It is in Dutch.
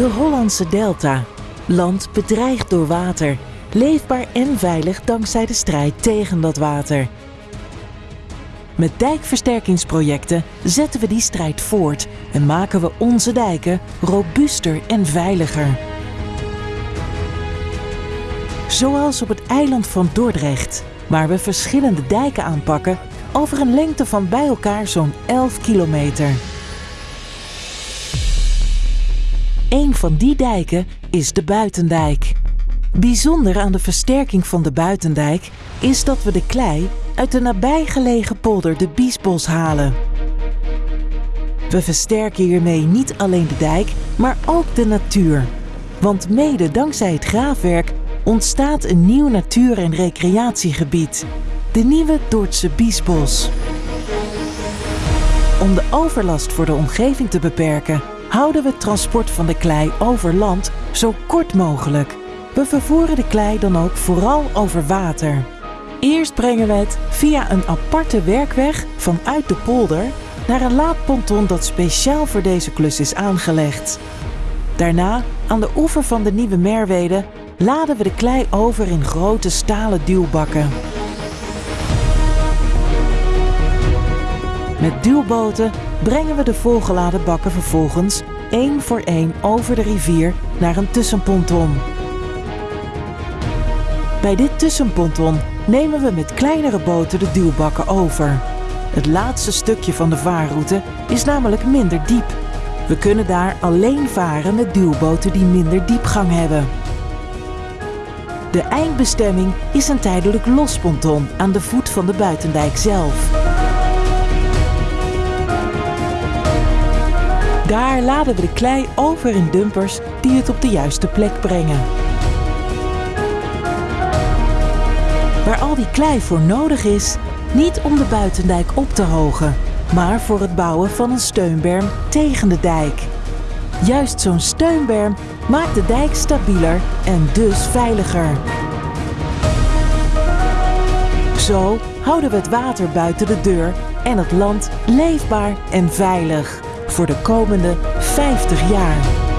De Hollandse Delta. Land bedreigd door water. Leefbaar en veilig dankzij de strijd tegen dat water. Met dijkversterkingsprojecten zetten we die strijd voort en maken we onze dijken robuuster en veiliger. Zoals op het eiland van Dordrecht, waar we verschillende dijken aanpakken over een lengte van bij elkaar zo'n 11 kilometer. Een van die dijken is de Buitendijk. Bijzonder aan de versterking van de Buitendijk is dat we de klei uit de nabijgelegen polder de Biesbos halen. We versterken hiermee niet alleen de dijk, maar ook de natuur. Want mede dankzij het graafwerk ontstaat een nieuw natuur- en recreatiegebied, de nieuwe Dordtse Biesbos. Om de overlast voor de omgeving te beperken, houden we het transport van de klei over land zo kort mogelijk. We vervoeren de klei dan ook vooral over water. Eerst brengen we het via een aparte werkweg vanuit de polder naar een laadponton dat speciaal voor deze klus is aangelegd. Daarna, aan de oever van de Nieuwe Merwede, laden we de klei over in grote stalen duwbakken. Met duwboten brengen we de volgeladen bakken vervolgens één voor één over de rivier naar een tussenponton. Bij dit tussenponton nemen we met kleinere boten de duwbakken over. Het laatste stukje van de vaarroute is namelijk minder diep. We kunnen daar alleen varen met duwboten die minder diepgang hebben. De eindbestemming is een tijdelijk losponton aan de voet van de buitendijk zelf. Daar laden we de klei over in dumpers die het op de juiste plek brengen. Waar al die klei voor nodig is, niet om de buitendijk op te hogen, maar voor het bouwen van een steunberm tegen de dijk. Juist zo'n steunberm maakt de dijk stabieler en dus veiliger. Zo houden we het water buiten de deur en het land leefbaar en veilig voor de komende 50 jaar.